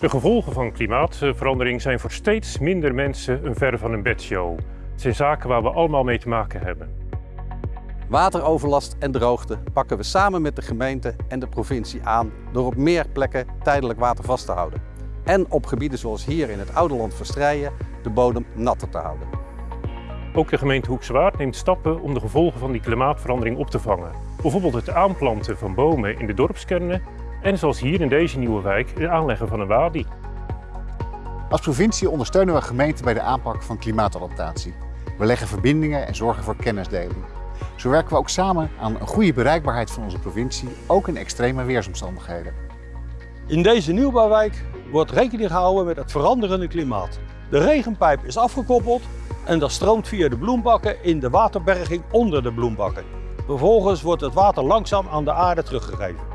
De gevolgen van klimaatverandering zijn voor steeds minder mensen een ver van een bedshow. Het zijn zaken waar we allemaal mee te maken hebben. Wateroverlast en droogte pakken we samen met de gemeente en de provincie aan door op meer plekken tijdelijk water vast te houden. En op gebieden zoals hier in het Oude Land Verstrijen de bodem natter te houden. Ook de gemeente Hoekse Waard neemt stappen om de gevolgen van die klimaatverandering op te vangen. Bijvoorbeeld het aanplanten van bomen in de dorpskernen en zoals hier in deze nieuwe wijk het aanleggen van een wadi. Als provincie ondersteunen we gemeenten bij de aanpak van klimaatadaptatie. We leggen verbindingen en zorgen voor kennisdeling. Zo werken we ook samen aan een goede bereikbaarheid van onze provincie, ook in extreme weersomstandigheden. In deze nieuwbouwwijk wordt rekening gehouden met het veranderende klimaat. De regenpijp is afgekoppeld en dat stroomt via de bloembakken in de waterberging onder de bloembakken. Vervolgens wordt het water langzaam aan de aarde teruggegeven.